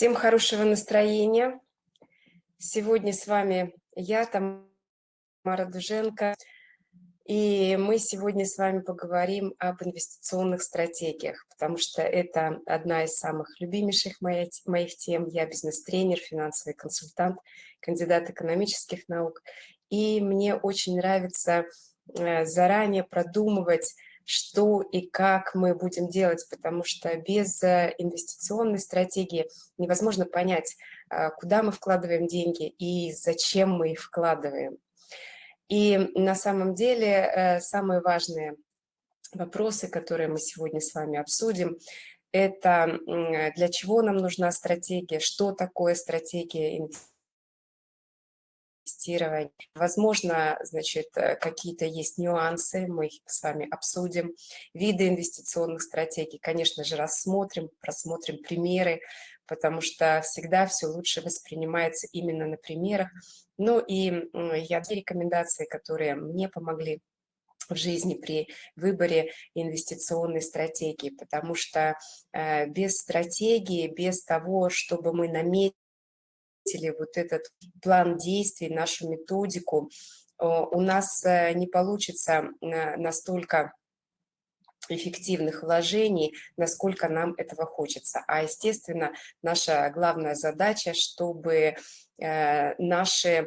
Всем хорошего настроения. Сегодня с вами я, Тамара Дуженко, и мы сегодня с вами поговорим об инвестиционных стратегиях, потому что это одна из самых любимейших моих, тем. Я бизнес-тренер, финансовый консультант, кандидат экономических наук, и мне очень нравится э, заранее продумывать что и как мы будем делать, потому что без э, инвестиционной стратегии невозможно понять, а, куда мы вкладываем деньги и зачем мы их вкладываем. И на самом деле э, самые важные вопросы, которые мы сегодня с вами обсудим, это для чего нам нужна стратегия, что такое стратегия инвестиций, инвестирования. Возможно, значит, э, какие-то есть нюансы, мы их с вами обсудим. Виды инвестиционных стратегий, конечно же, рассмотрим, просмотрим примеры, потому что всегда все лучше воспринимается именно на примерах. Ну и я две рекомендации, которые мне помогли в жизни при выборе инвестиционной стратегии, потому что э, без стратегии, без того, чтобы мы наметили, вот этот план действий, нашу методику, у нас э, не получится э, настолько эффективных вложений, насколько нам этого хочется. А, естественно, наша главная задача, чтобы наши Э,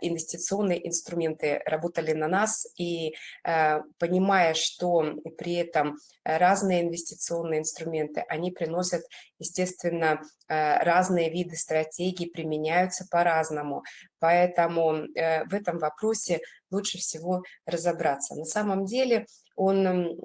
инвестиционные инструменты работали на нас, и э, понимая, что при этом разные инвестиционные инструменты, они приносят, естественно, э, разные виды стратегий, применяются по-разному. Поэтому в этом вопросе лучше всего разобраться. На самом деле он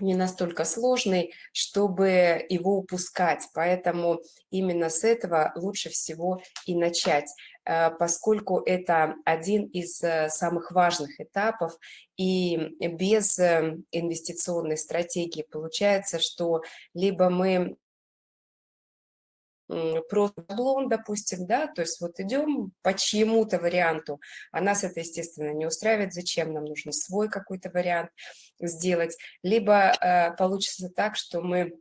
не настолько сложный, чтобы его упускать. Поэтому именно с этого лучше всего и начать. Э, поскольку это один из э, самых важных этапов, и без э, инвестиционной стратегии получается, что либо мы просто шаблон, допустим, да, то есть вот идем по чьему-то варианту, а нас это, естественно, не устраивает, зачем нам нужно свой какой-то вариант сделать, либо э, получится так, что мы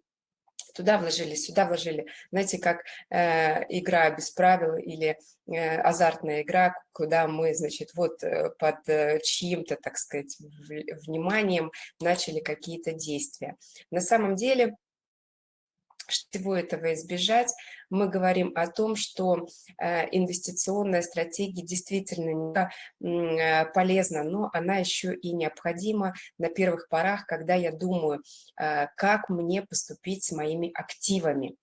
туда вложили, сюда вложили. Знаете, как э, игра без правил или э, азартная игра, куда мы, значит, вот э, под э, чьим-то, так сказать, вниманием начали какие-то действия. На самом деле всего этого избежать, мы говорим о том, что э, инвестиционная стратегия действительно э, полезна, но она еще и необходима на первых порах, когда я думаю, э, как мне поступить с моими активами.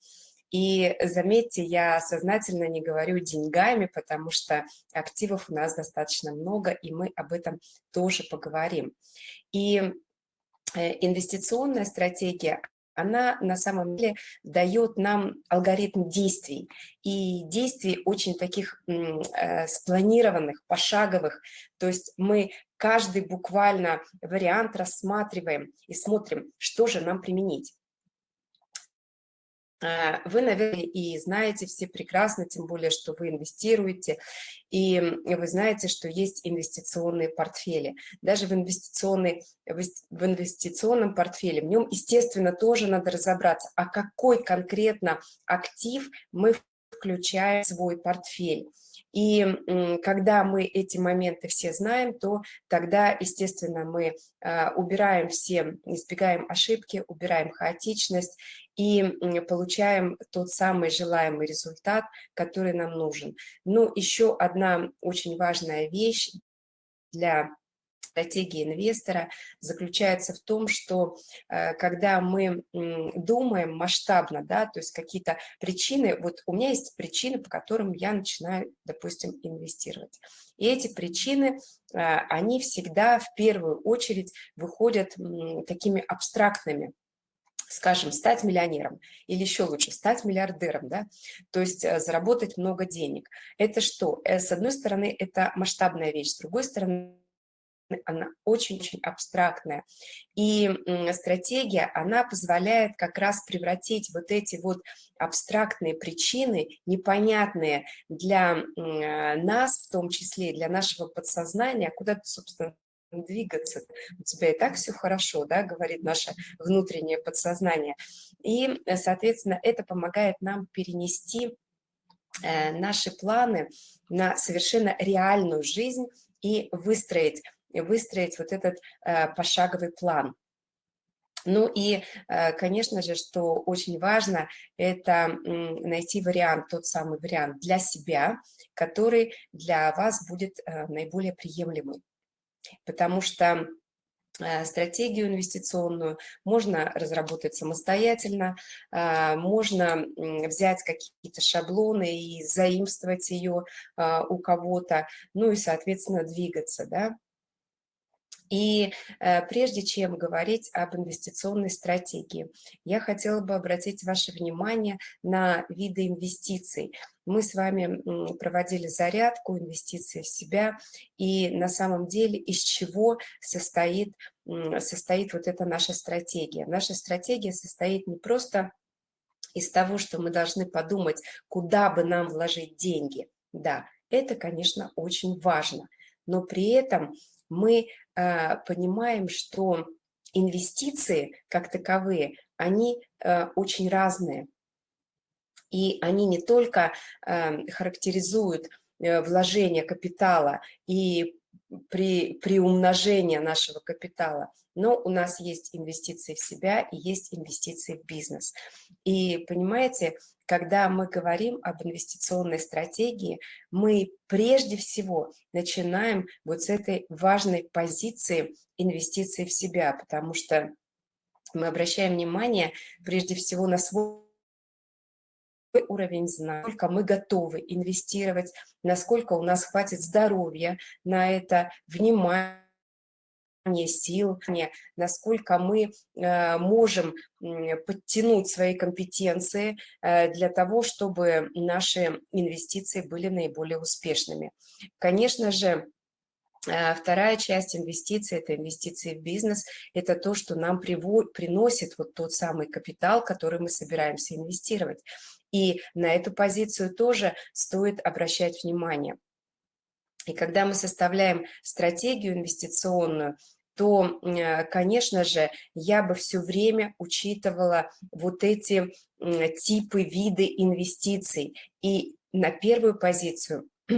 И заметьте, я сознательно не говорю деньгами, потому что активов у нас достаточно много, и мы об этом тоже поговорим. И инвестиционная стратегия, она на самом деле дает нам алгоритм действий. И действий очень таких э, спланированных, пошаговых. То есть мы каждый буквально вариант рассматриваем и смотрим, что же нам применить. Э, вы, наверное, и знаете все прекрасно, тем более, что вы инвестируете, и вы знаете, что есть инвестиционные портфели. Даже в, инвестиционной, в инвестиционном портфеле, в нем, естественно, тоже надо разобраться, а какой конкретно актив мы включаем в свой портфель. И когда мы эти моменты все знаем, то тогда, естественно, мы а, убираем все, избегаем ошибки, убираем хаотичность и получаем тот самый желаемый результат, который нам нужен. Ну, еще одна очень важная вещь для стратегии инвестора заключается в том, что э, когда мы думаем масштабно, да, то есть какие-то причины, вот у меня есть причины, по которым я начинаю, допустим, инвестировать. И эти причины, э, они всегда в первую очередь выходят такими абстрактными, скажем, стать миллионером или еще лучше стать миллиардером, да, то есть э, заработать много денег. Это что? С одной стороны, это масштабная вещь, с другой стороны, она очень-очень абстрактная. И стратегия, она позволяет как раз превратить вот эти вот абстрактные причины, непонятные для нас, в том числе для нашего подсознания, куда-то, собственно, двигаться, у тебя и так все хорошо, да, говорит наше внутреннее подсознание. И, соответственно, это помогает нам перенести э, наши планы на совершенно реальную жизнь и выстроить, выстроить вот этот э, пошаговый план. Ну и, э, конечно же, что очень важно, это найти вариант, тот самый вариант для себя, который для вас будет наиболее приемлемый потому что э, стратегию инвестиционную можно разработать самостоятельно, э, можно взять какие-то шаблоны и заимствовать ее э, у кого-то, ну и, соответственно, двигаться, да. И прежде чем говорить об инвестиционной стратегии, я хотела бы обратить ваше внимание на виды инвестиций – мы с вами проводили зарядку, инвестиции в себя, и на самом деле из чего состоит, состоит вот эта наша стратегия. Наша стратегия состоит не просто из того, что мы должны подумать, куда бы нам вложить деньги. Да, это, конечно, очень важно, но при этом мы э, понимаем, что инвестиции как таковые, они э, очень разные. И они не только эм, характеризуют э, вложение капитала и при, при умножении нашего капитала, но у нас есть инвестиции в себя и есть инвестиции в бизнес. И понимаете, когда мы говорим об инвестиционной стратегии, мы прежде всего начинаем вот с этой важной позиции инвестиций в себя, потому что мы обращаем внимание прежде всего на свой уровень знаний, насколько мы готовы инвестировать, насколько у нас хватит здоровья на это, внимание, сил, насколько мы э, можем подтянуть свои компетенции э, для того, чтобы наши инвестиции были наиболее успешными. Конечно же, э, Вторая часть инвестиций – это инвестиции в бизнес. Это то, что нам приносит вот тот самый капитал, который мы собираемся инвестировать. И на эту позицию тоже стоит обращать внимание. И когда мы составляем стратегию инвестиционную, то, э, конечно же, я бы все время учитывала вот эти типы, виды инвестиций. И на первую позицию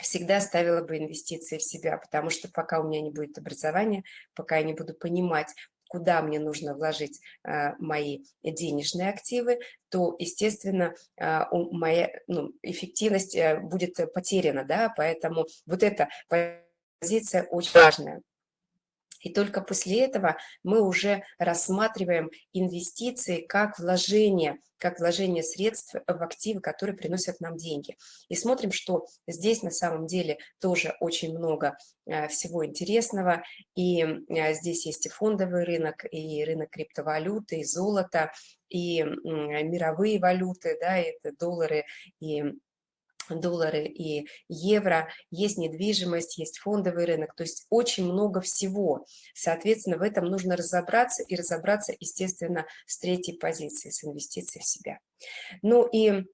всегда ставила бы инвестиции в себя, потому что пока у меня не будет образования, пока я не буду понимать, куда мне нужно вложить а, мои денежные активы, то, естественно, а, моя ну, эффективность э, будет потеряна, да, поэтому вот эта позиция очень важная. И только после этого мы уже рассматриваем инвестиции как вложение, как вложение средств в активы, которые приносят нам деньги. И смотрим, что здесь на самом деле тоже очень много э, всего интересного. И э, здесь есть и фондовый рынок, и рынок криптовалюты, и золото, и мировые валюты, да, это доллары и доллары и евро, есть недвижимость, есть фондовый рынок, то есть очень много всего. Соответственно, в этом нужно разобраться и разобраться, естественно, с третьей позиции, с инвестицией в себя. Ну и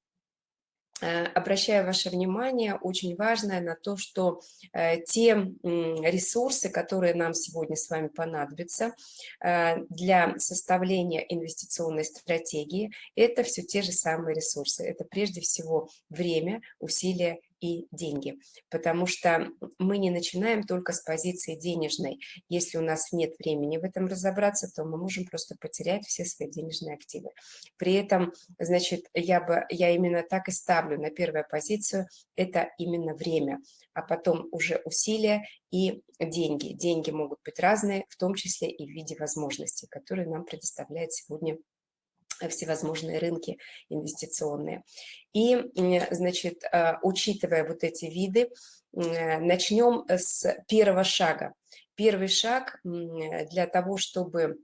обращаю ваше внимание, очень важное, на то, что э, те ресурсы, которые нам сегодня с вами понадобятся э, для составления инвестиционной стратегии, это все те же самые ресурсы. Это прежде всего время, усилия и деньги, потому что мы не начинаем только с позиции денежной. Если у нас нет времени в этом разобраться, то мы можем просто потерять все свои денежные активы. При этом, значит, я, бы, я именно так и ставлю на первую позицию, это именно время, а потом уже усилия и деньги. Деньги могут быть разные, в том числе и в виде возможностей, которые нам предоставляет сегодня всевозможные рынки инвестиционные. И, значит, а, учитывая вот эти виды, начнем с первого шага. Первый шаг для того, чтобы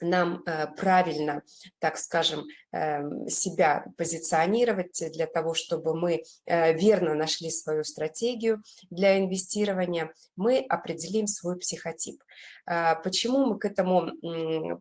нам э, правильно, так скажем, эм, себя позиционировать, для того, чтобы мы э, верно нашли свою стратегию для инвестирования, мы определим свой психотип. А, почему мы к этому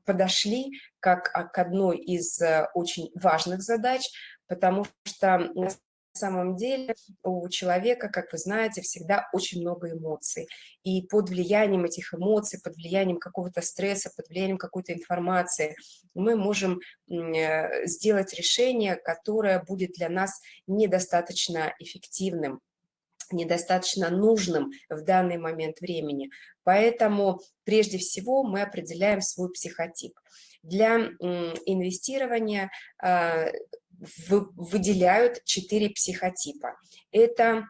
подошли, как к одной из э, очень важных задач? Потому что на самом деле у человека, как вы знаете, всегда очень много эмоций. И под влиянием этих эмоций, под влиянием какого-то стресса, под влиянием какой-то информации мы можем э, сделать решение, которое будет для нас недостаточно эффективным недостаточно нужным в данный момент времени. Поэтому прежде всего мы определяем свой психотип. Для инвестирования выделяют четыре психотипа. Это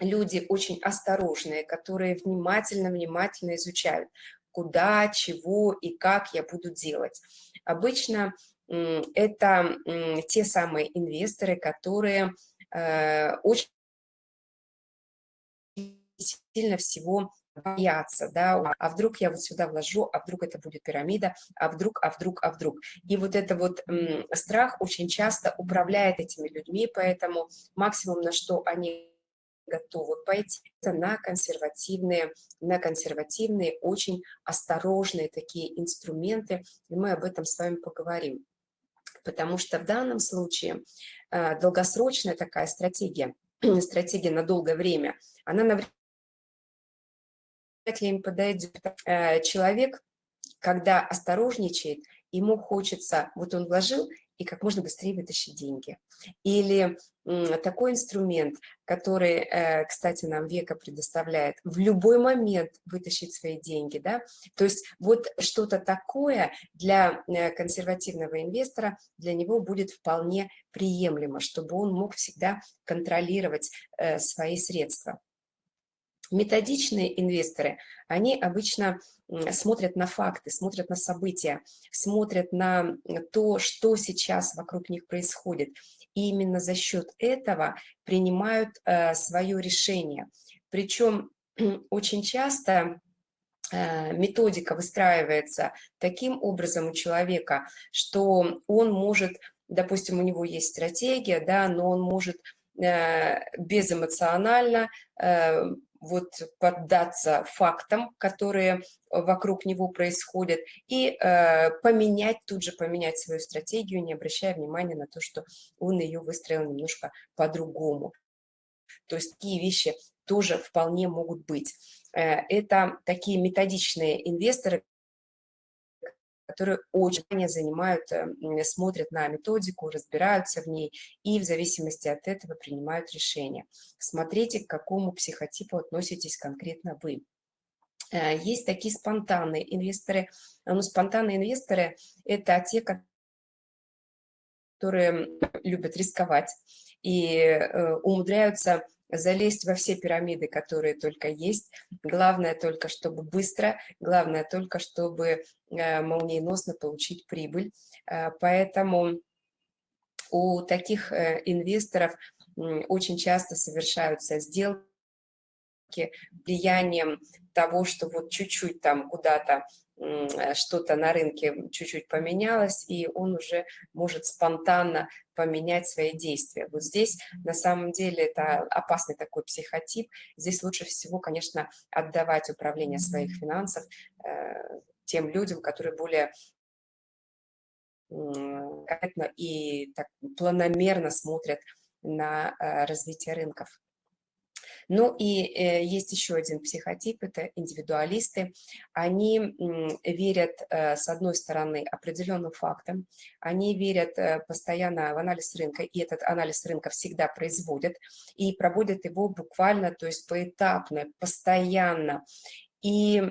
люди очень осторожные, которые внимательно-внимательно изучают, куда, чего и как я буду делать. Обычно это те самые инвесторы, которые э, очень сильно всего бояться, да, а вдруг я вот сюда вложу, а вдруг это будет пирамида, а вдруг, а вдруг, а вдруг. И вот это вот страх очень часто управляет этими людьми, поэтому максимум, на что они готовы пойти, это на консервативные, на консервативные, очень осторожные такие инструменты, и мы об этом с вами поговорим. Потому что в данном случае э, долгосрочная такая стратегия, стратегия на долгое время, она навряд ли им подойдет. Э, человек, когда осторожничает, ему хочется, вот он вложил, и как можно быстрее вытащить деньги. Или такой инструмент, который, э, кстати, нам Века предоставляет, в любой момент вытащить свои деньги. Да? То есть вот что-то такое для э, консервативного инвестора, для него будет вполне приемлемо, чтобы он мог всегда контролировать свои средства. Методичные инвесторы, они обычно смотрят на факты, смотрят на события, смотрят на то, что сейчас вокруг них происходит. И именно за счет этого принимают э, свое решение. Причем очень часто э, методика выстраивается таким образом у человека, что он может, допустим, у него есть стратегия, да, но он может э, безэмоционально вот поддаться фактам, которые вокруг него происходят, и э, поменять, тут же поменять свою стратегию, не обращая внимания на то, что он ее выстроил немножко по-другому. То есть такие вещи тоже вполне могут быть. Э, это такие методичные инвесторы, которые очень занимают, э, смотрят на методику, разбираются в ней и в зависимости от этого принимают решения. Смотрите, к какому психотипу относитесь конкретно вы. Э, есть такие спонтанные инвесторы. Ну, спонтанные инвесторы – это те, которые любят рисковать и э, умудряются залезть во все пирамиды, которые только есть. Главное только, чтобы быстро, главное только, чтобы э, молниеносно получить прибыль. Э, поэтому у таких э, инвесторов очень часто совершаются сделки влиянием того, что вот чуть-чуть там куда-то что-то на рынке чуть-чуть поменялось, и он уже может спонтанно поменять свои действия. Вот здесь на самом деле это опасный такой психотип. Здесь лучше всего, конечно, отдавать управление своих финансов э, тем людям, которые более и так планомерно смотрят на э, развитие рынков. Ну и э, есть еще один психотип, это индивидуалисты. Они верят, э, с одной стороны, определенным фактам, они верят э, постоянно в анализ рынка, и этот анализ рынка всегда производят, и проводят его буквально, то есть поэтапно, постоянно. И,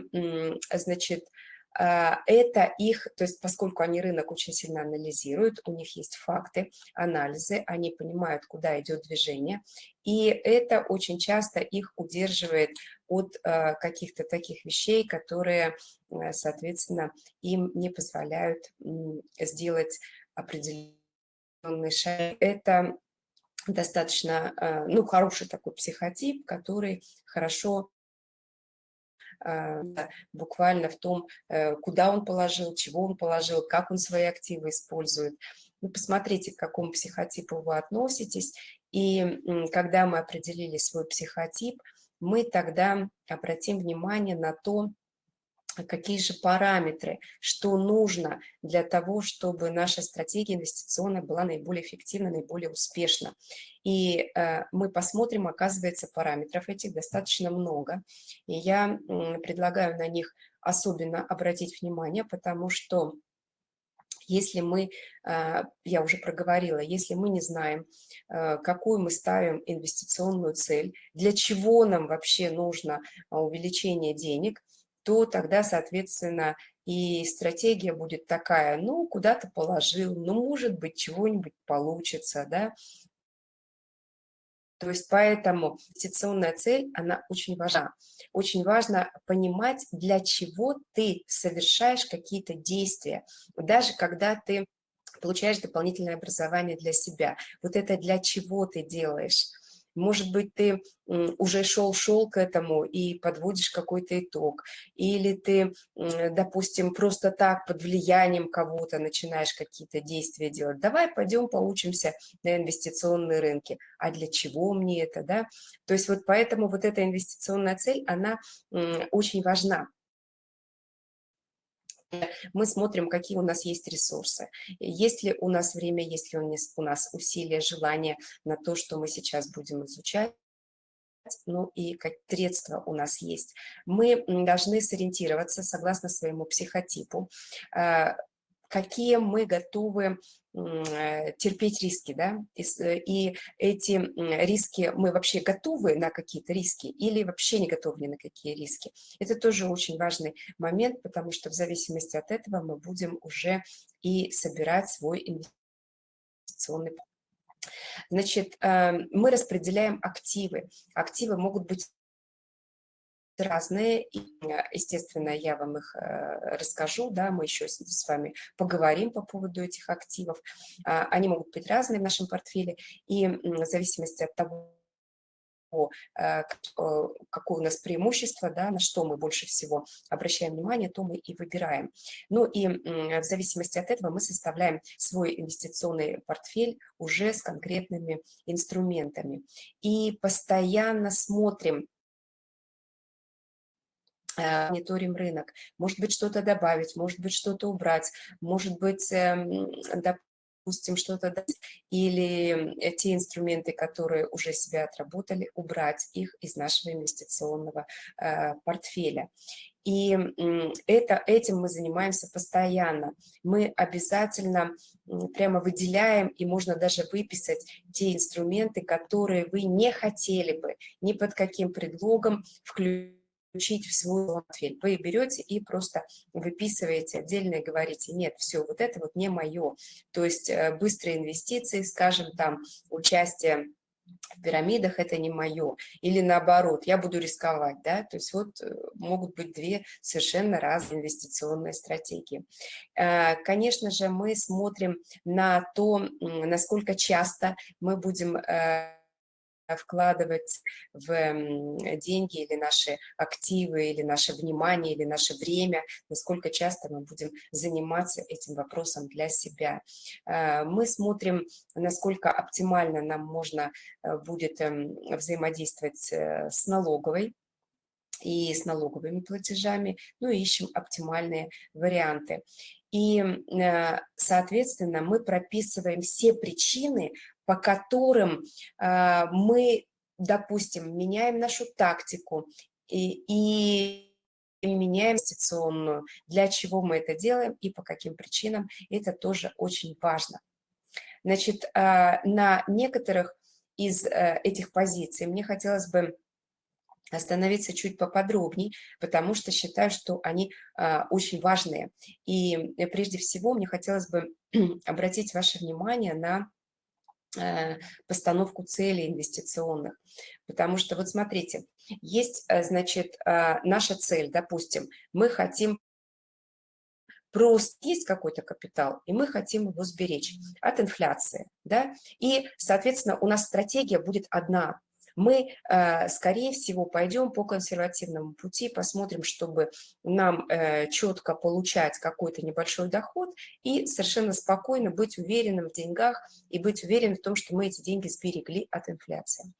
значит, а, это их, то есть поскольку они рынок очень сильно анализируют, у них есть факты, анализы, они понимают, куда идет движение, и это очень часто их удерживает от а, каких-то таких вещей, которые, э, соответственно, им не позволяют сделать определенный шаг. Это достаточно, а, ну, хороший такой психотип, который хорошо а, буквально в том, э, куда он положил, чего он положил, как он свои активы использует. Вы посмотрите, к какому психотипу вы относитесь, и когда мы определили свой психотип, мы тогда обратим внимание на то, какие же параметры, что нужно для того, чтобы наша стратегия инвестиционная была наиболее эффективна, наиболее успешна. И э, мы посмотрим, оказывается, параметров этих достаточно много. И я э, предлагаю на них особенно обратить внимание, потому что если мы, э, я уже проговорила, если мы не знаем, э, какую мы ставим инвестиционную цель, для чего нам вообще нужно увеличение денег, то тогда, соответственно, и стратегия будет такая, ну, куда-то положил, ну, может быть, чего-нибудь получится, да. То есть поэтому инвестиционная цель, она очень важна. Очень важно понимать, для чего ты совершаешь какие-то действия. Даже когда ты получаешь дополнительное образование для себя. Вот это для чего ты делаешь. Может быть, ты уже шел-шел к этому и подводишь какой-то итог. Или ты, допустим, просто так под влиянием кого-то начинаешь какие-то действия делать. Давай пойдем поучимся на инвестиционные рынки. А для чего мне это, да? То есть вот поэтому вот эта инвестиционная цель, она очень важна мы смотрим, какие у нас есть ресурсы. Есть ли у нас время, есть ли у нас усилия, желание на то, что мы сейчас будем изучать, ну и как средства у нас есть. Мы должны сориентироваться согласно своему психотипу, а, какие мы готовы Э, терпеть риски, да, и, э, и эти риски, мы вообще готовы на какие-то риски или вообще не готовы ни на какие риски. Это тоже очень важный момент, потому что в зависимости от этого мы будем уже и собирать свой инвестиционный Значит, э, мы распределяем активы. Активы могут быть разные, и, естественно, я вам их э, расскажу, да, мы еще с вами поговорим по поводу этих активов. А, они могут быть разные в нашем портфеле, и в зависимости от того, э, какое у нас преимущество, да, на что мы больше всего обращаем внимание, то мы и выбираем. Ну и в зависимости от этого мы составляем свой инвестиционный портфель уже с конкретными инструментами. И постоянно смотрим, Э, мониторим рынок, может быть, что-то добавить, может быть, что-то убрать, может быть, эм, допустим, что-то дать, или те инструменты, которые уже себя отработали, убрать их из нашего инвестиционного э, портфеля. И это, этим мы занимаемся постоянно. Мы обязательно прямо выделяем, и можно даже выписать те инструменты, которые вы не хотели бы ни под каким предлогом включить включить в свой портфель. Вы берете и просто выписываете отдельно и говорите, нет, все, вот это вот не мое. То есть э, быстрые инвестиции, скажем, там, участие в пирамидах это не мое. Или наоборот, я буду рисковать, да, то есть вот э, могут быть две совершенно разные инвестиционные стратегии. Э, конечно же, мы смотрим на то, насколько часто мы будем вкладывать в деньги или наши активы, или наше внимание, или наше время, насколько часто мы будем заниматься этим вопросом для себя. Э, мы смотрим, насколько оптимально нам можно э, будет эм, взаимодействовать э, с налоговой, и с налоговыми платежами, ну и ищем оптимальные варианты. И, соответственно, мы прописываем все причины, по которым э, мы, допустим, меняем нашу тактику и, и меняем инвестиционную, для чего мы это делаем и по каким причинам, это тоже очень важно. Значит, э, на некоторых из э, этих позиций мне хотелось бы остановиться чуть поподробнее, потому что считаю, что они а, очень важные. И прежде всего мне хотелось бы обратить ваше внимание на постановку целей инвестиционных. Потому что, вот смотрите, есть, э, значит, э, наша цель, допустим, мы хотим просто есть какой-то капитал, и мы хотим его сберечь от инфляции, да, и, соответственно, у нас стратегия будет одна, Мы, э, скорее всего, пойдем по консервативному пути, посмотрим, чтобы нам э, четко получать какой-то небольшой доход и совершенно спокойно быть уверенным в деньгах и быть уверенным в том, что мы эти деньги сберегли от инфляции.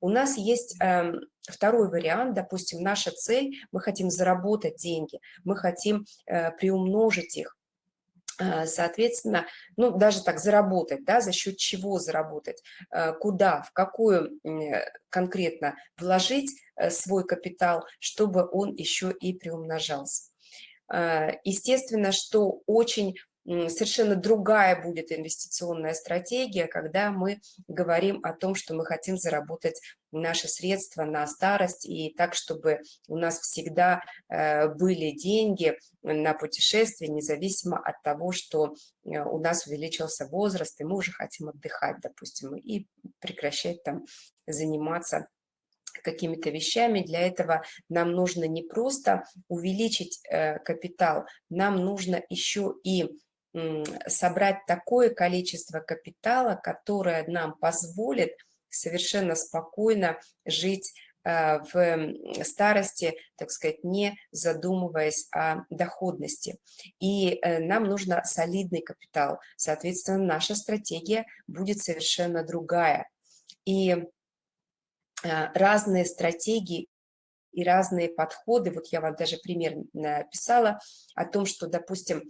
У нас есть эм, второй вариант, допустим, наша цель, мы хотим заработать деньги, мы хотим э, приумножить их, соответственно, ну, даже так заработать, да, за счет чего заработать, э, куда, в какую конкретно вложить э, свой капитал, чтобы он еще и приумножался. Естественно, что очень совершенно другая будет инвестиционная стратегия, когда мы говорим о том, что мы хотим заработать наши средства на старость и так, чтобы у нас всегда э, были деньги на путешествие, независимо от того, что э, у нас увеличился возраст, и мы уже хотим отдыхать, допустим, и прекращать там заниматься какими-то вещами. Для этого нам нужно не просто увеличить э, капитал, нам нужно еще и собрать такое количество капитала, которое нам позволит совершенно спокойно жить э, в старости, так сказать, не задумываясь о доходности. И э, нам нужно солидный капитал. Соответственно, наша стратегия будет совершенно другая. И э, разные стратегии и разные подходы. Вот я вам даже пример написала о том, что, допустим,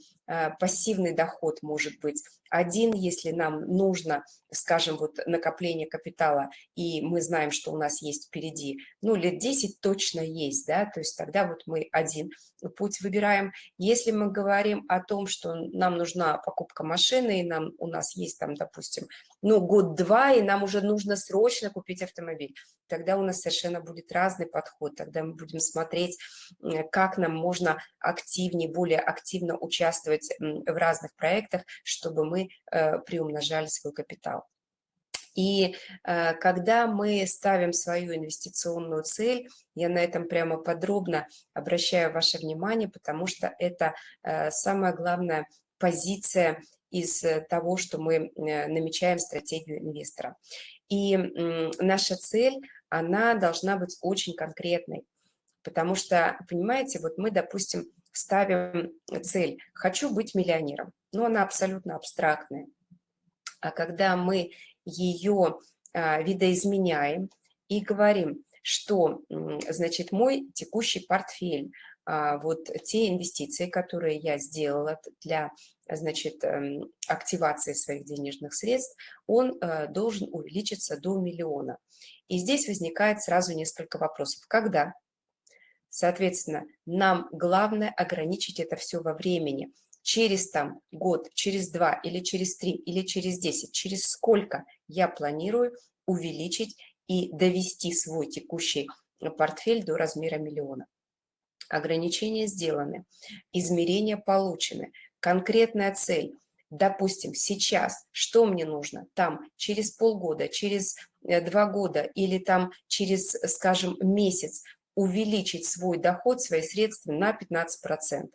пассивный доход может быть один, если нам нужно, скажем, вот накопление капитала, и мы знаем, что у нас есть впереди, ну, лет 10 точно есть, да, то есть тогда вот мы один путь выбираем. Если мы говорим о том, что нам нужна покупка машины, и нам, у нас есть там, допустим, ну, год-два, и нам уже нужно срочно купить автомобиль, тогда у нас совершенно будет разный подход, тогда мы будем смотреть, как нам можно активнее, более активно участвовать в разных проектах, чтобы мы э, приумножали свой капитал. И э, когда мы ставим свою инвестиционную цель, я на этом прямо подробно обращаю ваше внимание, потому что это э, самая главная позиция из того, что мы намечаем стратегию инвестора. И наша цель она должна быть очень конкретной. Потому что, понимаете, вот мы, допустим, ставим цель «хочу быть миллионером», но она абсолютно абстрактная. А когда мы ее а, видоизменяем и говорим, что, значит, мой текущий портфель, а, вот те инвестиции, которые я сделала для, значит, эм, активации своих денежных средств, он э, должен увеличиться до миллиона. И здесь возникает сразу несколько вопросов. Когда? Соответственно, нам главное ограничить это все во времени. Через там год, через два, или через три, или через десять, через сколько я планирую увеличить и довести свой текущий портфель до размера миллиона. Ограничения сделаны, измерения получены, конкретная цель – допустим, сейчас, что мне нужно, там, через полгода, через э, два года или там через, скажем, месяц увеличить свой доход, свои средства на 15%.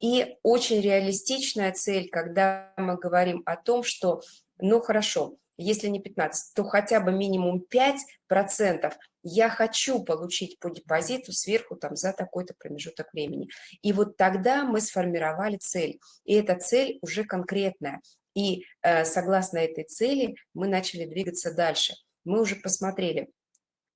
И очень реалистичная цель, когда мы говорим о том, что, ну хорошо, если не 15, то хотя бы минимум 5% я хочу получить по депозиту сверху там за такой-то промежуток времени. И вот тогда мы сформировали цель. И эта цель уже конкретная. И э, согласно этой цели мы начали двигаться дальше. Мы уже посмотрели,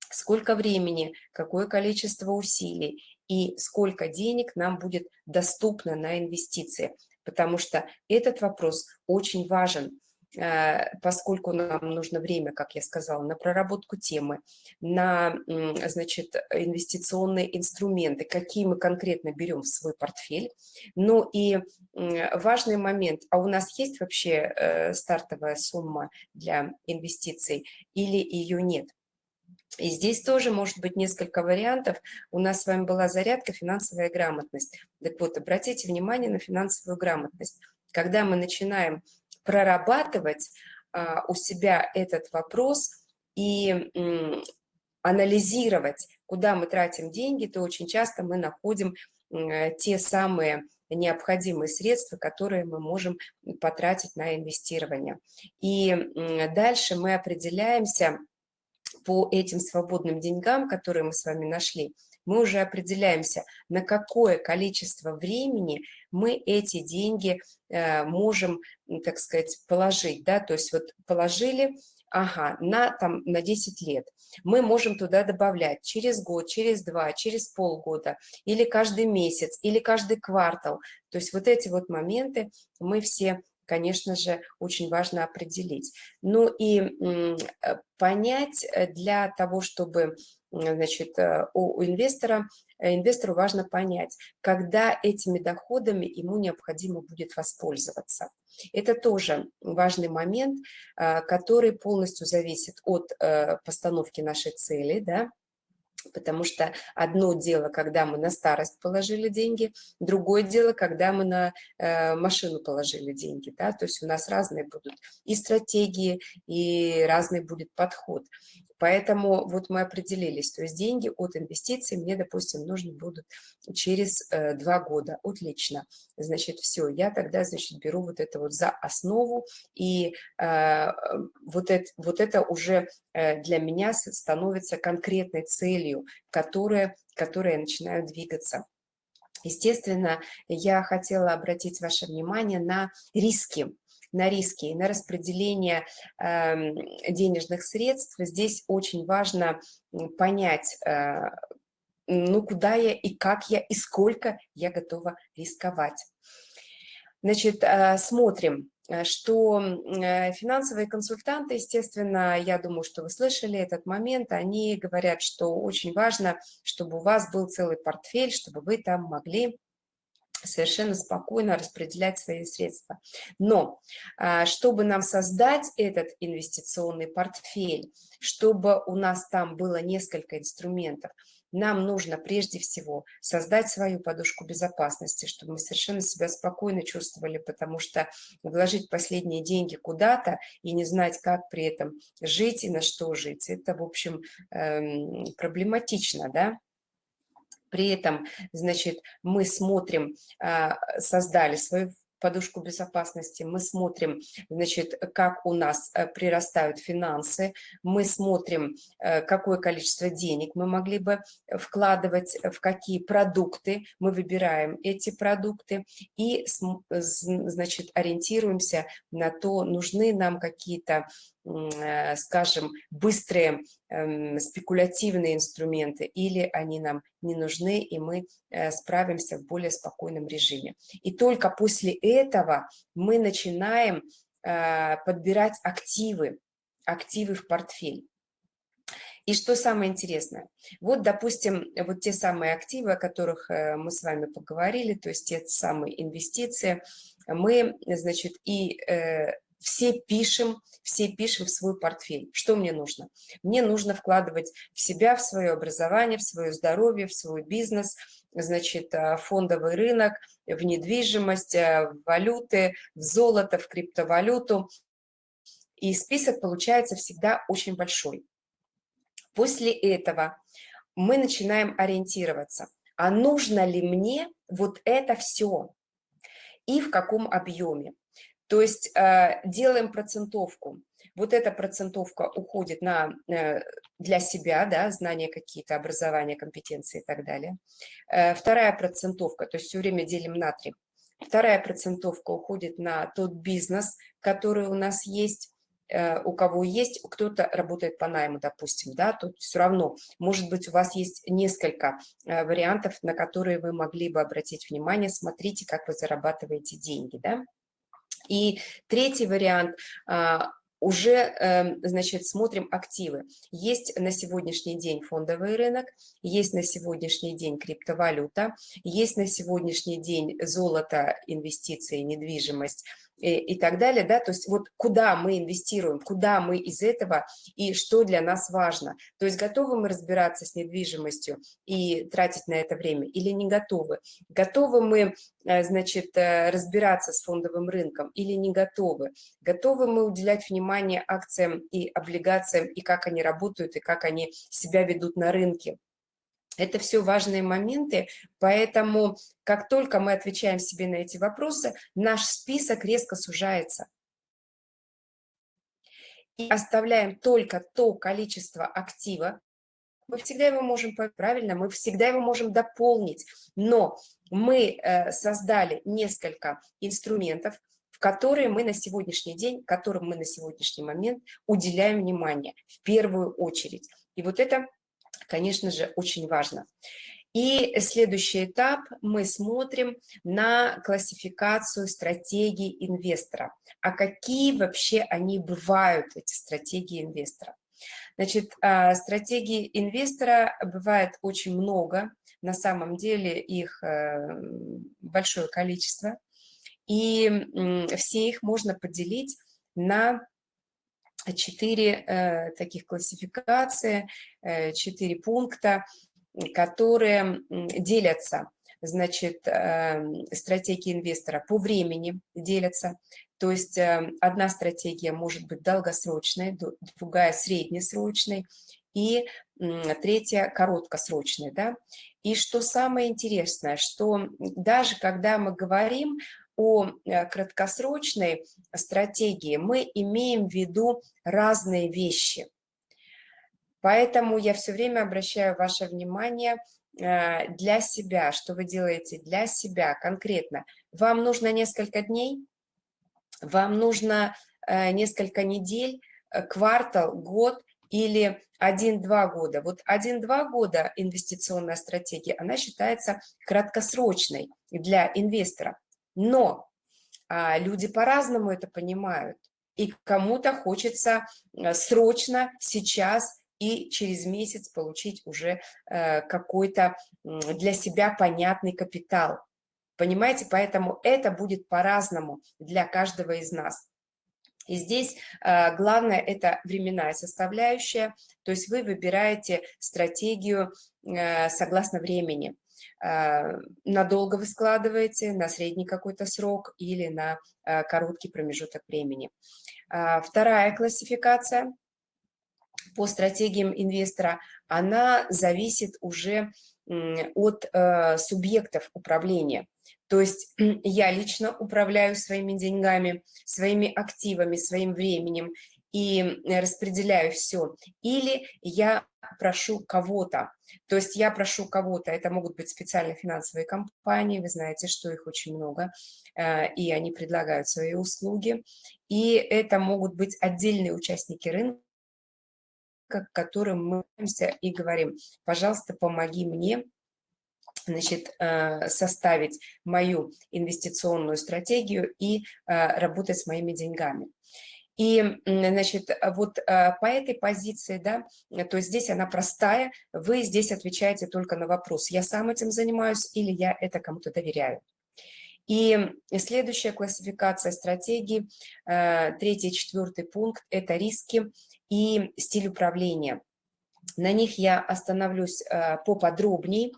сколько времени, какое количество усилий и сколько денег нам будет доступно на инвестиции. Потому что этот вопрос очень важен. Э, поскольку нам нужно время, как я сказала, на проработку темы, на значит, инвестиционные инструменты, какие мы конкретно берем в свой портфель. Ну и важный момент, а у нас есть вообще э, стартовая сумма для инвестиций или ее нет? И здесь тоже может быть несколько вариантов. У нас с вами была зарядка «Финансовая грамотность». Так вот, обратите внимание на финансовую грамотность. Когда мы начинаем прорабатывать а, у себя этот вопрос и анализировать, куда мы тратим деньги, то очень часто мы находим те самые необходимые средства, которые мы можем потратить на инвестирование. И дальше мы определяемся по этим свободным деньгам, которые мы с вами нашли, мы уже определяемся, на какое количество времени мы эти деньги э, можем, так сказать, положить. Да? То есть вот положили, ага, на, там, на 10 лет. Мы можем туда добавлять через год, через два, через полгода, или каждый месяц, или каждый квартал. То есть вот эти вот моменты мы все конечно же, очень важно определить. Ну и э, понять э, для того, чтобы значит, э, у, инвестора, инвестору важно понять, когда этими доходами ему необходимо будет воспользоваться. Это тоже важный момент, который полностью зависит от постановки нашей цели, да, Потому что одно дело, когда мы на старость положили деньги, другое дело, когда мы на э, машину положили деньги. Да? То есть у нас разные будут и стратегии, и разный будет подход. Поэтому вот мы определились, то есть деньги от инвестиций мне, допустим, нужны будут через э, два года. Отлично. Значит, все, я тогда, значит, беру вот это вот за основу, и э, вот, это, вот это уже э, для меня становится конкретной целью, которая, которая я начинаю двигаться. Естественно, я хотела обратить ваше внимание на риски, на риски и на распределение э, денежных средств, здесь очень важно понять, э, ну, куда я и как я, и сколько я готова рисковать. Значит, э, смотрим, э, что финансовые консультанты, естественно, я думаю, что вы слышали этот момент, они говорят, что очень важно, чтобы у вас был целый портфель, чтобы вы там могли совершенно спокойно распределять свои средства. Но а, чтобы нам создать этот инвестиционный портфель, чтобы у нас там было несколько инструментов, нам нужно прежде всего создать свою подушку безопасности, чтобы мы совершенно себя спокойно чувствовали, потому что вложить последние деньги куда-то и не знать, как при этом жить и на что жить, это, в общем, эм, проблематично, да? При этом, значит, мы смотрим, а, создали свою подушку безопасности, мы смотрим, значит, как у нас э, прирастают финансы, мы смотрим, э, какое количество денег мы могли бы вкладывать, в какие продукты, мы выбираем эти продукты и, значит, ориентируемся на то, нужны нам какие-то Э, скажем, быстрые эм, спекулятивные инструменты, или они нам не нужны, и мы э, справимся в более спокойном режиме. И только после этого мы начинаем э, подбирать активы, активы в портфель. И что самое интересное, вот, допустим, вот те самые активы, о которых мы с вами поговорили, то есть те самые инвестиции, мы, значит, и все пишем, все пишем в свой портфель. Что мне нужно? Мне нужно вкладывать в себя, в свое образование, в свое здоровье, в свой бизнес, значит, э, фондовый рынок, в недвижимость, э, в валюты, в золото, в криптовалюту. И список получается всегда очень большой. После этого мы начинаем ориентироваться, а нужно ли мне вот это все и в каком объеме. То есть э, делаем процентовку. Вот эта процентовка уходит на, э, для себя, да, знания какие-то, образование, компетенции и так далее. Э, вторая процентовка, то есть все время делим на три. Вторая процентовка уходит на тот бизнес, который у нас есть, у кого есть, кто-то работает по найму, допустим, да, тут все равно, может быть, у вас есть несколько вариантов, на которые вы могли бы обратить внимание, смотрите, как вы зарабатываете деньги, да. И третий вариант а, уже, эм, значит, смотрим активы. Есть на сегодняшний день фондовый рынок, есть на сегодняшний день криптовалюта, есть на сегодняшний день золото, инвестиции, недвижимость, и, и так далее, да, то есть вот куда мы инвестируем, куда мы из этого и что для нас важно. То есть готовы мы разбираться с недвижимостью и тратить на это время или не готовы? Готовы мы, э, значит, э, разбираться с фондовым рынком или не готовы? Готовы мы уделять внимание акциям и облигациям и как они работают и как они себя ведут на рынке? Это все важные моменты, поэтому как только мы отвечаем себе на эти вопросы, наш список резко сужается. оставляем только то количество актива, мы всегда его можем, правильно, мы всегда его можем дополнить, но мы э, создали несколько инструментов, в которые мы на сегодняшний день, которым мы на сегодняшний момент уделяем внимание в первую очередь. И вот это, конечно же, очень важно. И следующий этап мы смотрим на классификацию стратегий инвестора. А какие вообще они бывают, эти стратегии инвестора? Значит, а, стратегии инвестора бывает очень много, на самом деле их э, большое количество, и все их можно поделить на четыре э, таких классификации, э, четыре пункта, которые делятся, значит, стратегии инвестора по времени делятся, то есть э, одна стратегия может быть долгосрочной, другая среднесрочной и третья короткосрочной. Да? И что самое интересное, что даже когда мы говорим о э, краткосрочной стратегии, мы имеем в виду разные вещи. Поэтому я все время обращаю ваше внимание э, для себя, что вы делаете для себя конкретно. Вам нужно несколько дней, вам нужно э, несколько недель, квартал, год или 1-2 года. Вот 1-2 года инвестиционная стратегия, она считается краткосрочной для инвестора. Но а, люди по-разному это понимают. И кому-то хочется э, срочно, сейчас и через месяц получить уже какой-то для себя понятный капитал. Понимаете, поэтому это будет по-разному для каждого из нас. И здесь э, главное – это временная составляющая, то есть вы выбираете стратегию э, согласно времени. Э, надолго вы складываете, на средний какой-то срок или на э, короткий промежуток времени. Э, вторая классификация по стратегиям инвестора, она зависит уже от субъектов управления. То есть я лично управляю своими деньгами, своими активами, своим временем и распределяю все. Или я прошу кого-то, то есть я прошу кого-то, это могут быть специальные финансовые компании, вы знаете, что их очень много, э, и они предлагают свои услуги, и это могут быть отдельные участники рынка, к которым мы и говорим, пожалуйста, помоги мне значит, э, составить мою инвестиционную стратегию и э, работать с моими деньгами. И, значит, вот э, по этой позиции, да, то есть здесь она простая, вы здесь отвечаете только на вопрос, я сам этим занимаюсь или я это кому-то доверяю. И следующая классификация стратегии, третий, четвертый пункт – это риски и стиль управления. На них я остановлюсь поподробнее,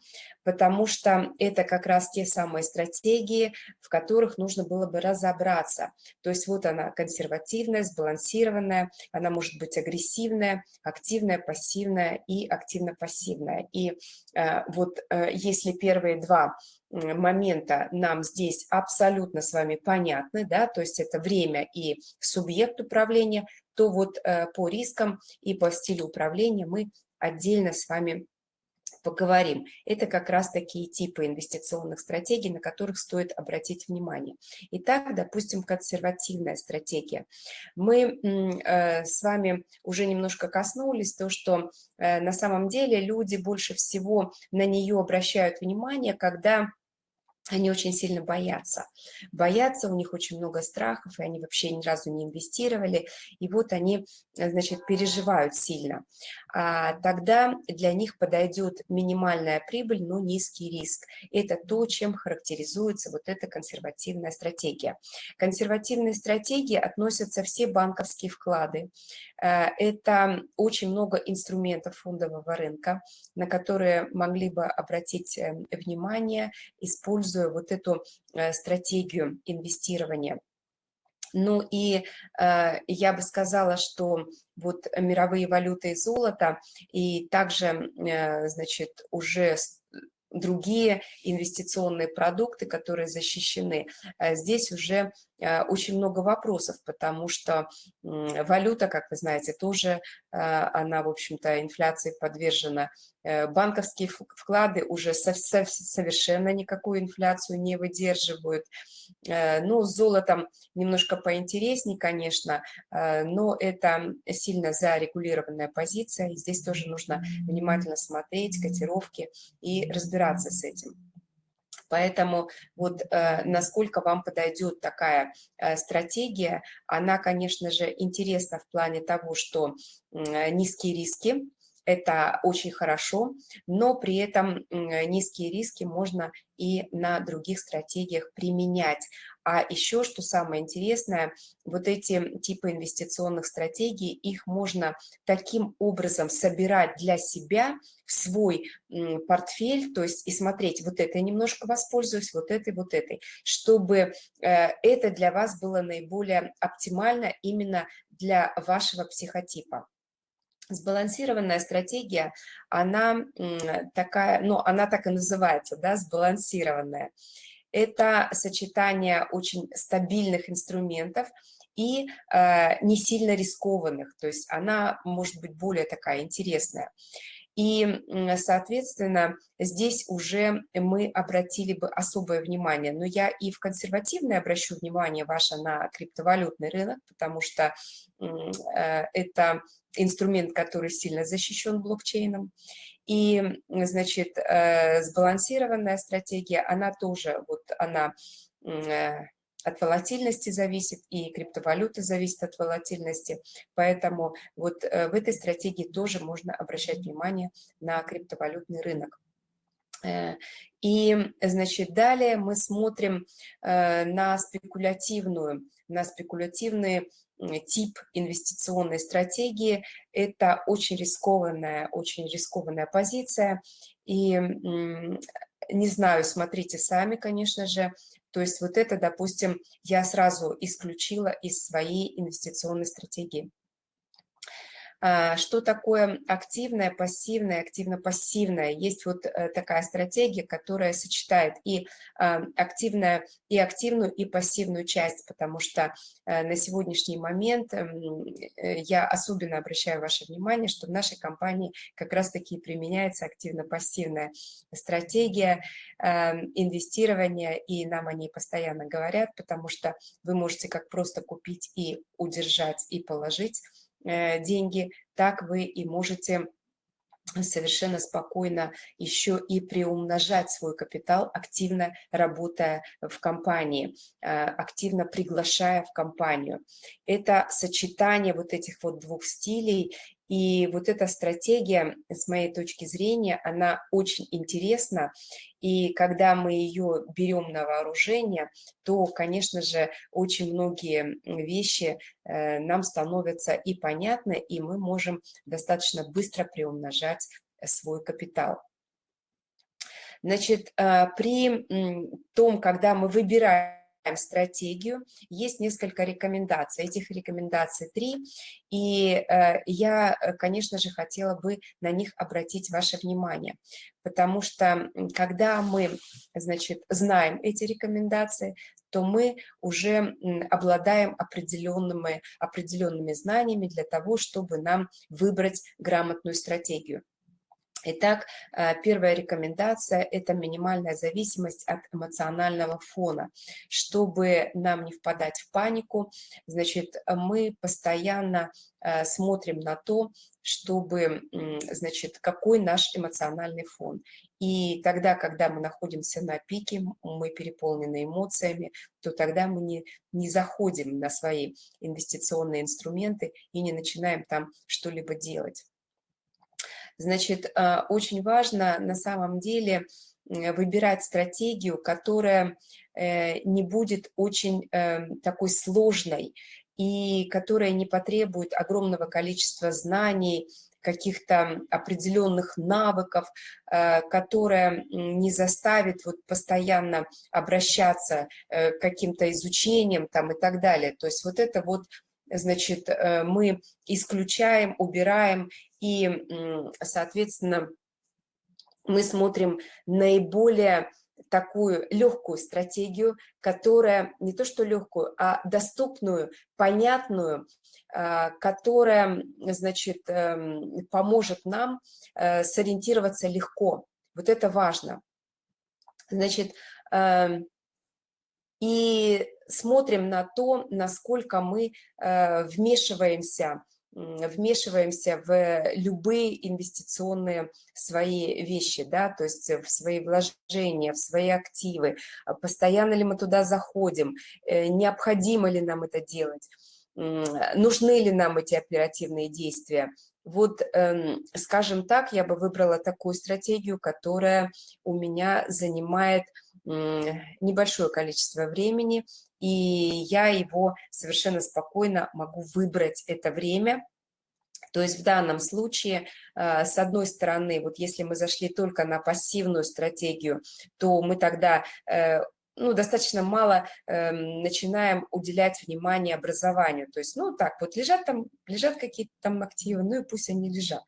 потому что это как раз те самые стратегии, в которых нужно было бы разобраться. То есть вот она консервативная, сбалансированная, она может быть агрессивная, активная, пассивная и активно-пассивная. И э, вот э, если первые два момента нам здесь абсолютно с вами понятны, да, то есть это время и субъект управления, то вот э, по рискам и по стилю управления мы отдельно с вами поговорим. Это как раз такие типы инвестиционных стратегий, на которых стоит обратить внимание. Итак, допустим, консервативная стратегия. Мы э, с вами уже немножко коснулись то, что э, на самом деле люди больше всего на нее обращают внимание, когда они очень сильно боятся. Боятся, у них очень много страхов, и они вообще ни разу не инвестировали, и вот они, значит, переживают сильно. А тогда для них подойдет минимальная прибыль, но низкий риск. Это то, чем характеризуется вот эта консервативная стратегия. Консервативные стратегии относятся все банковские вклады. Э, это очень много инструментов фондового рынка, на которые могли бы обратить э, внимание, используя используя вот эту э, стратегию инвестирования. Ну и э, я бы сказала, что вот мировые валюты и золото, и также, э, значит, уже другие инвестиционные продукты, которые защищены, здесь уже очень много вопросов, потому что валюта, как вы знаете, тоже она, в общем-то, инфляции подвержена. Банковские вклады уже совершенно никакую инфляцию не выдерживают. Ну, с золотом немножко поинтереснее, конечно, но это сильно зарегулированная позиция, и здесь тоже нужно внимательно смотреть котировки и разбираться с этим. Поэтому вот э, насколько вам подойдет такая э, стратегия, она, конечно же, интересна в плане того, что э, низкие риски, это очень хорошо, но при этом низкие риски можно и на других стратегиях применять. А еще, что самое интересное, вот эти типы инвестиционных стратегий, их можно таким образом собирать для себя в свой портфель, то есть и смотреть, вот это я немножко воспользуюсь, вот этой, вот этой, чтобы э, это для вас было наиболее оптимально именно для вашего психотипа. Сбалансированная стратегия, она такая, ну, она так и называется, да, сбалансированная. Это сочетание очень стабильных инструментов и э, не сильно рискованных, то есть она может быть более такая интересная. И, соответственно, здесь уже мы обратили бы особое внимание. Но я и в консервативное обращу внимание ваше на криптовалютный рынок, потому что э, это инструмент, который сильно защищен блокчейном. И, значит, э, сбалансированная стратегия, она тоже, вот она э, от волатильности зависит, и криптовалюта зависит от волатильности. Поэтому вот э, в этой стратегии тоже можно обращать внимание на криптовалютный рынок. Э, и, значит, далее мы смотрим э, на спекулятивную, на спекулятивный тип инвестиционной стратегии. Это очень рискованная, очень рискованная позиция. И не знаю, смотрите сами, конечно же, то есть вот это, допустим, я сразу исключила из своей инвестиционной стратегии. А, что такое активное, пассивное, активно-пассивное? Есть вот э, такая стратегия, которая сочетает и а, активное, и активную, и пассивную часть, потому что э, на сегодняшний момент эм, э, я особенно обращаю ваше внимание, что в нашей компании как раз-таки применяется активно-пассивная стратегия эм, инвестирования, и нам о ней постоянно говорят, потому что вы можете как просто купить и удержать, и положить, деньги, так вы и можете совершенно спокойно еще и приумножать свой капитал, активно работая в компании, э, активно приглашая в компанию. Это сочетание вот этих вот двух стилей и вот эта стратегия, с моей точки зрения, она очень интересна. И когда мы ее берем на вооружение, то, конечно же, очень многие вещи э, нам становятся и понятны, и мы можем достаточно быстро приумножать свой капитал. Значит, э, при том, когда мы выбираем стратегию. Есть несколько рекомендаций. Этих рекомендаций три. И э, я, э, конечно же, хотела бы на них обратить ваше внимание. Потому что, когда мы, значит, знаем эти рекомендации, то мы уже обладаем определенными, определенными знаниями для того, чтобы нам выбрать грамотную стратегию. Итак, э, первая рекомендация – это минимальная зависимость от эмоционального фона. Чтобы нам не впадать в панику, значит, мы постоянно э, смотрим на то, чтобы, значит, какой наш эмоциональный фон. И тогда, когда мы находимся на пике, мы переполнены эмоциями, то тогда мы не, не заходим на свои инвестиционные инструменты и не начинаем там что-либо делать. Значит, а, очень важно на самом деле выбирать стратегию, которая э, не будет очень эм, такой сложной и которая не потребует огромного количества знаний, каких-то определенных навыков, э, которая не заставит вот постоянно обращаться э, к каким-то изучениям там и так далее. То есть вот это вот значит, мы исключаем, убираем и, соответственно, мы смотрим наиболее такую легкую стратегию, которая не то что легкую, а доступную, понятную, а, которая, значит, эм, поможет нам э, сориентироваться легко. Вот это важно. Значит, эм, и смотрим на то, насколько мы э, вмешиваемся вмешиваемся в любые инвестиционные свои вещи, да, то есть в свои вложения, в свои активы, а постоянно ли мы туда заходим, э, необходимо ли нам это делать, нужны ли нам эти оперативные действия. Вот, эм, скажем так, я бы выбрала такую стратегию, которая у меня занимает небольшое количество времени, и я его совершенно спокойно могу выбрать это время. То есть в данном случае, э, с одной стороны, вот если мы зашли только на пассивную стратегию, то мы тогда э, ну, достаточно мало э, начинаем уделять внимание образованию. То есть, ну, так, вот лежат там, лежат какие-то там активы, ну и пусть они лежат.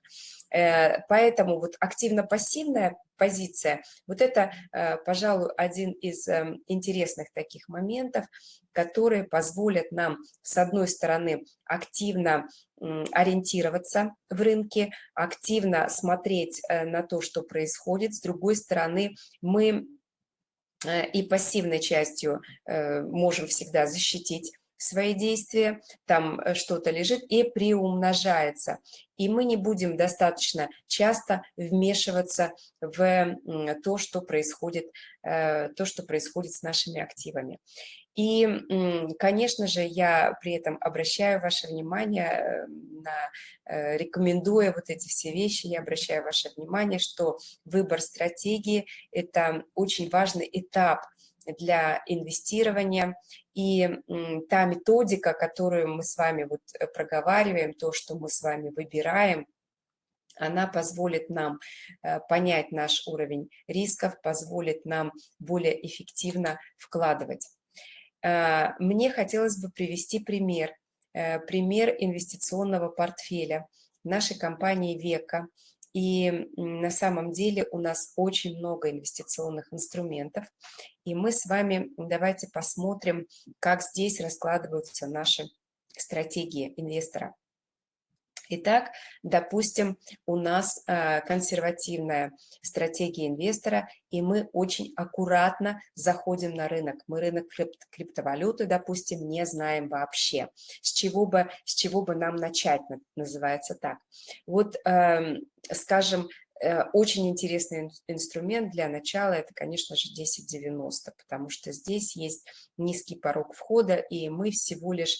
Э, поэтому вот активно-пассивная позиция, вот это, э, пожалуй, один из эм, интересных таких моментов, которые позволят нам, с одной стороны, активно ориентироваться в рынке, активно смотреть э, на то, что происходит, с другой стороны, мы и пассивной частью можем всегда защитить свои действия, там э, что-то лежит и приумножается. И мы не будем достаточно часто вмешиваться в то, что происходит, э, то, что происходит с нашими активами. И, конечно же, я при этом обращаю ваше внимание э, на, рекомендуя вот эти все вещи, я обращаю ваше внимание, что выбор стратегии – это очень важный этап для инвестирования. И та методика, которую мы с вами вот э, проговариваем, то, что мы с вами выбираем, она позволит нам э, понять наш уровень рисков, позволит нам более эффективно вкладывать. Э, мне хотелось бы привести пример, пример инвестиционного портфеля нашей компании «Века», и на самом деле у нас очень много инвестиционных инструментов. И мы с вами давайте посмотрим, как здесь раскладываются наши стратегии инвестора. Итак, допустим, у нас э, консервативная стратегия инвестора, и мы очень аккуратно заходим на рынок. Мы рынок криптовалюты, допустим, не знаем вообще. С чего бы, с чего бы нам начать, называется так. Вот, эм, скажем, э, очень интересный инструмент для начала – это, конечно же, 1090, потому что здесь есть низкий порог входа, и мы всего лишь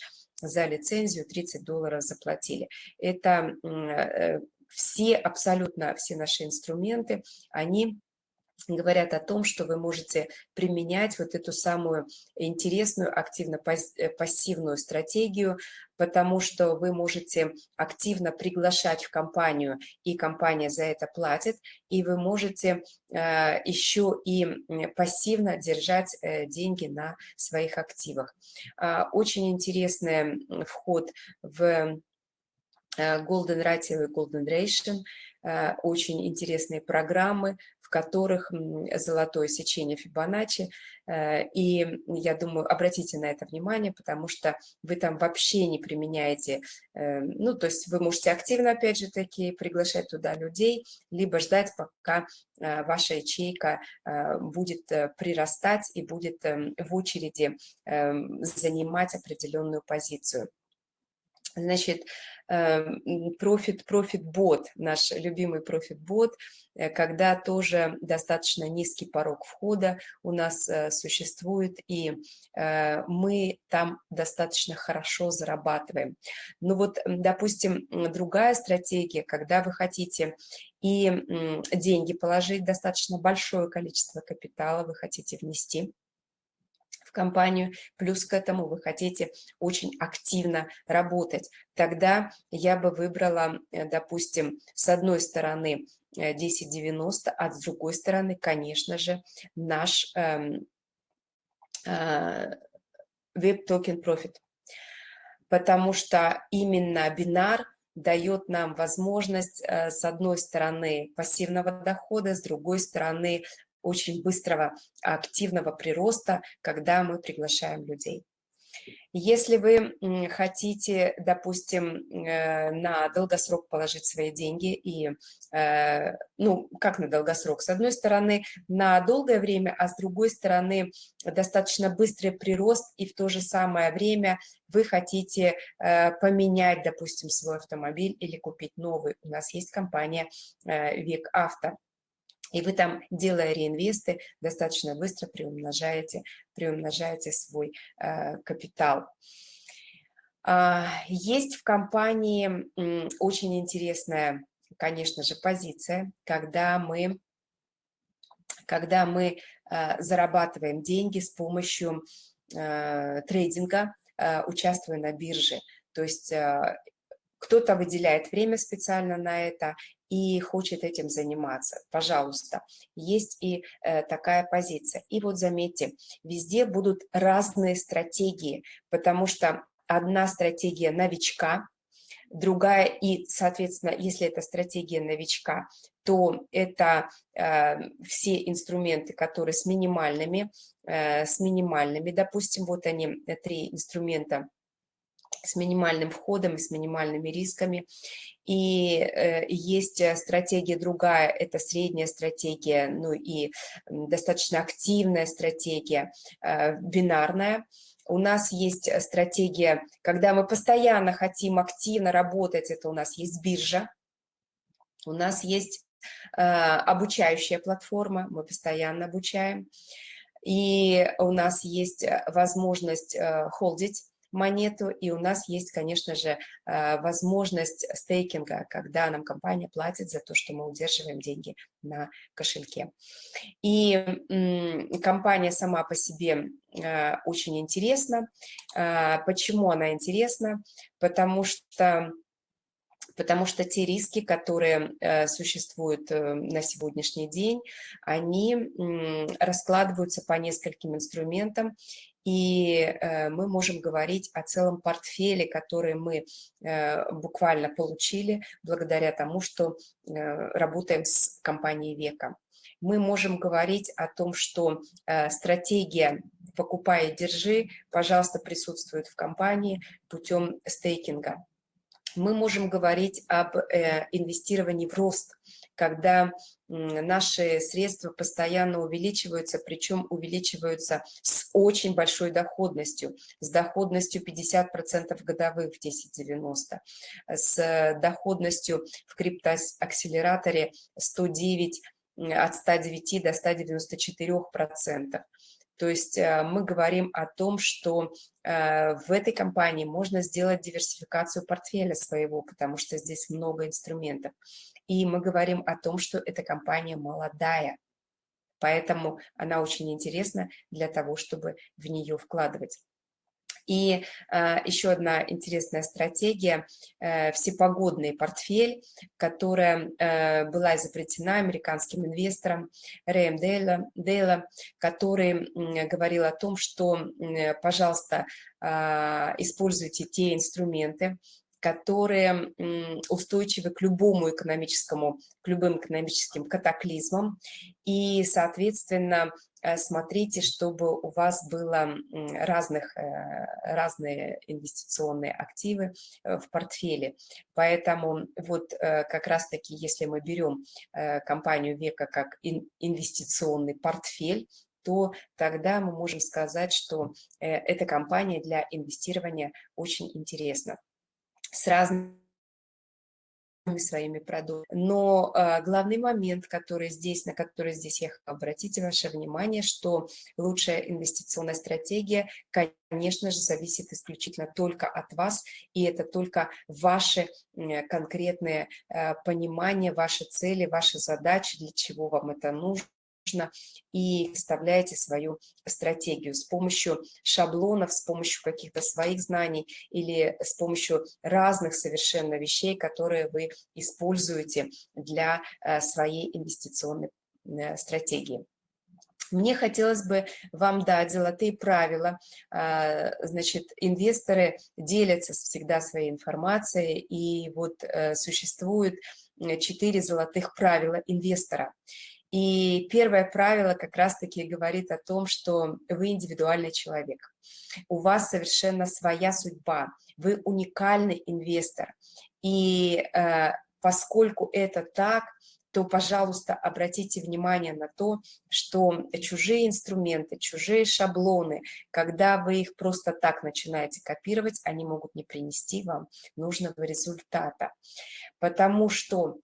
за лицензию 30 долларов заплатили. Это э, все, абсолютно все наши инструменты, они говорят о том, что вы можете применять вот эту самую интересную активно-пассивную э, стратегию, потому что вы можете активно приглашать в компанию, и компания за это платит, и вы можете э, еще и пассивно держать э, деньги на своих активах. Э, очень интересный вход в Golden Ratio и Golden Ration, очень интересные программы, которых золотое сечение Фибоначчи. Э, и я думаю, обратите на это внимание, потому что вы там вообще не применяете, э, ну, то есть вы можете активно, опять же таки, приглашать туда людей, либо ждать, пока э, ваша ячейка будет прирастать и будет эм, в очереди эм, занимать определенную позицию. Значит, Profit, Profit Bot, наш любимый Bot, э, когда тоже достаточно низкий порог входа у нас э, существует, и э, мы там достаточно хорошо зарабатываем. Ну вот, допустим, другая стратегия, когда вы хотите и деньги положить, достаточно большое количество капитала вы хотите внести, компанию, плюс к этому вы хотите очень активно работать, тогда я бы выбрала, э, допустим, с одной стороны 1090, э, а с другой стороны, конечно же, наш эм, э, Web Token Profit. Потому что именно бинар дает нам возможность, с одной стороны, пассивного дохода, с другой стороны, очень быстрого активного прироста, когда мы приглашаем людей. Если вы хотите, допустим, э, на долгосрок положить свои деньги, и, э, ну, как на долгосрок? С одной стороны, на долгое время, а с другой стороны, достаточно быстрый прирост, и в то же самое время вы хотите э, поменять, допустим, свой автомобиль или купить новый. У нас есть компания «Век Авто». И вы там, делая реинвесты, достаточно быстро приумножаете, приумножаете свой э, капитал. А, есть в компании м, очень интересная, конечно же, позиция, когда мы, когда мы э, зарабатываем деньги с помощью э, трейдинга, э, участвуя на бирже. То есть э, кто-то выделяет время специально на это, и хочет этим заниматься, пожалуйста, есть и э, такая позиция. И вот заметьте, везде будут разные стратегии, потому что одна стратегия новичка, другая, и, соответственно, если это стратегия новичка, то это э, все инструменты, которые с минимальными, э, с минимальными, допустим, вот они, э, три инструмента с минимальным входом и с минимальными рисками. И э, есть э, стратегия другая, это средняя стратегия, ну и достаточно активная стратегия, э, бинарная. У нас есть стратегия, когда мы постоянно хотим активно работать, это у нас есть биржа, у нас есть обучающая платформа, мы постоянно обучаем, и у нас есть возможность холдить, монету, и у нас есть, конечно же, э, возможность стейкинга, когда нам компания платит за то, что мы удерживаем деньги на кошельке. И компания сама по себе э, очень интересна. Э, почему она интересна? Потому что потому что те риски, которые э, существуют э, на сегодняшний день, они э, раскладываются по нескольким инструментам, и э, мы можем говорить о целом портфеле, который мы э, буквально получили благодаря тому, что э, работаем с компанией Века. Мы можем говорить о том, что стратегия «покупай и держи», пожалуйста, присутствует в компании путем стейкинга мы можем говорить об инвестировании в рост, когда наши средства постоянно увеличиваются, причем увеличиваются с очень большой доходностью, с доходностью 50% годовых в 10.90, с доходностью в криптоакселераторе 109, от 109 до 194%. То есть э, мы говорим о том, что э, в этой компании можно сделать диверсификацию портфеля своего, потому что здесь много инструментов. И мы говорим о том, что эта компания молодая, поэтому она очень интересна для того, чтобы в нее вкладывать. И э, еще одна интересная стратегия э, – всепогодный портфель, которая э, была изобретена американским инвестором Рэем Дейла, Дейла который э, говорил о том, что, э, пожалуйста, э, используйте те инструменты, которые устойчивы к любому экономическому, к любым экономическим катаклизмам. И, соответственно, Э, смотрите, чтобы у вас было разных, э, разные инвестиционные активы э, в портфеле. Поэтому вот как раз-таки, если мы берем компанию Века как инвестиционный портфель, то тогда мы можем сказать, что эта компания для инвестирования очень интересна. С разными своими продуктами. Но э, главный момент, который здесь, на который здесь я хочу обратить ваше внимание, что лучшая инвестиционная стратегия, конечно же, зависит исключительно только от вас, и это только ваши э, конкретные э, понимания, ваши цели, ваши задачи, для чего вам это нужно нужно, и вставляете свою стратегию с помощью шаблонов, с помощью каких-то своих знаний или с помощью разных совершенно вещей, которые вы используете для э, своей инвестиционной э, стратегии. Мне хотелось бы вам дать золотые правила. А, значит, инвесторы делятся всегда своей информацией, и вот э, существует четыре золотых правила инвестора. И первое правило как раз-таки говорит о том, что вы индивидуальный человек. У вас совершенно своя судьба, вы уникальный инвестор. И э, поскольку это так, то, пожалуйста, обратите внимание на то, что чужие инструменты, чужие шаблоны, когда вы их просто так начинаете копировать, они могут не принести вам нужного результата. Потому что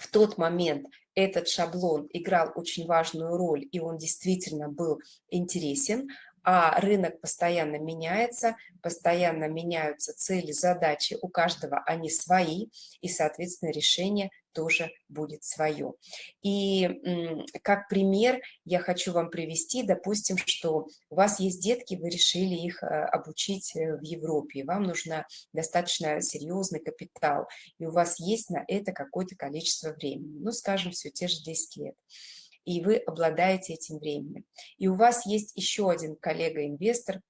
в тот момент этот шаблон играл очень важную роль, и он действительно был интересен, а рынок постоянно меняется, постоянно меняются цели, задачи, у каждого они свои, и, соответственно, решение тоже будет свое. И как пример я хочу вам привести, допустим, что у вас есть детки, вы решили их э, обучить э, в Европе, вам нужно достаточно серьезный капитал, и у вас есть на это какое-то количество времени, ну, скажем, все те же 10 лет и вы обладаете этим временем. И у вас есть еще один коллега-инвестор,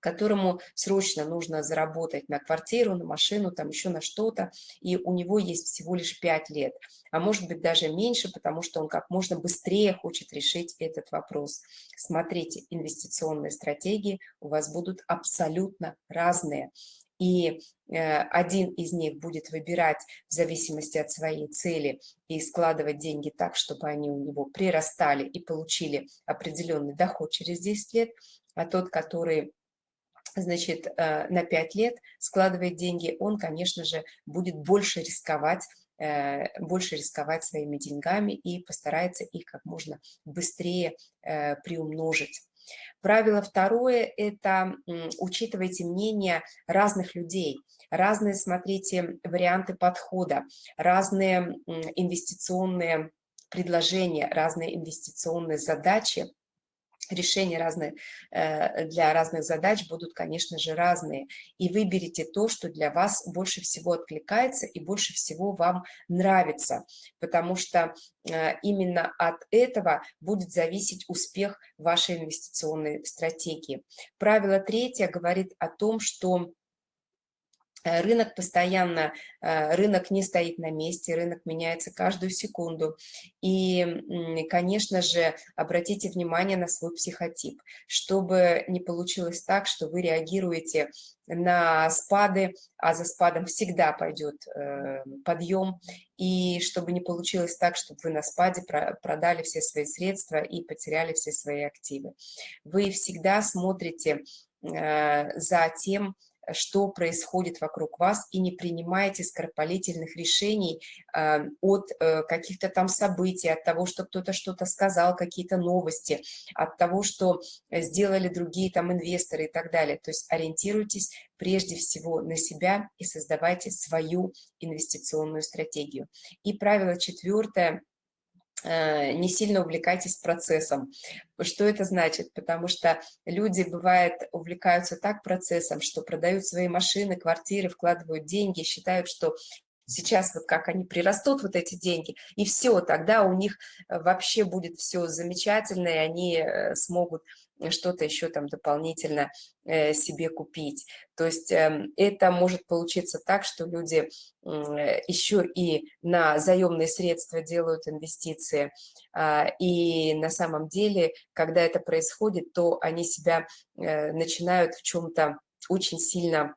которому срочно нужно заработать на квартиру, на машину, там еще на что-то, и у него есть всего лишь 5 лет, а может быть даже меньше, потому что он как можно быстрее хочет решить этот вопрос. Смотрите, инвестиционные стратегии у вас будут абсолютно разные и э, один из них будет выбирать в зависимости от своей цели и складывать деньги так, чтобы они у него прирастали и получили определенный доход через 10 лет, а тот, который значит, э, на 5 лет складывает деньги, он, конечно же, будет больше рисковать, э, больше рисковать своими деньгами и постарается их как можно быстрее приумножить. Правило второе – это учитывайте мнение разных людей, разные, смотрите, варианты подхода, разные инвестиционные предложения, разные инвестиционные задачи, решения разные э, для разных задач будут, конечно же, разные. И выберите то, что для вас больше всего откликается и больше всего вам нравится, потому что э, именно от этого будет зависеть успех вашей инвестиционной стратегии. Правило третье говорит о том, что рынок постоянно, э, рынок не стоит на месте, рынок меняется каждую секунду. И, конечно же, обратите внимание на свой психотип, чтобы не получилось так, что вы реагируете на спады, а за спадом всегда пойдет э, подъем, и чтобы не получилось так, чтобы вы на спаде продали все свои средства и потеряли все свои активы. Вы всегда смотрите за тем, что происходит вокруг вас, и не принимайте скоропалительных решений э, от э, каких-то там событий, от того, что кто-то что-то сказал, какие-то новости, от того, что сделали другие там инвесторы и так далее. То есть ориентируйтесь прежде всего на себя и создавайте свою инвестиционную стратегию. И правило четвертое – Э, не сильно увлекайтесь процессом. Что это значит? Потому что люди, бывает, увлекаются так процессом, что продают свои машины, квартиры, вкладывают деньги, считают, что сейчас вот как они прирастут, вот эти деньги, и все, тогда у них э, вообще будет все замечательно, и они э, смогут что-то еще там дополнительно э, себе купить. То есть эм, это может получиться так, что люди еще и на заемные средства делают инвестиции, а, и на самом деле, когда это происходит, то они себя э, начинают в чем-то очень сильно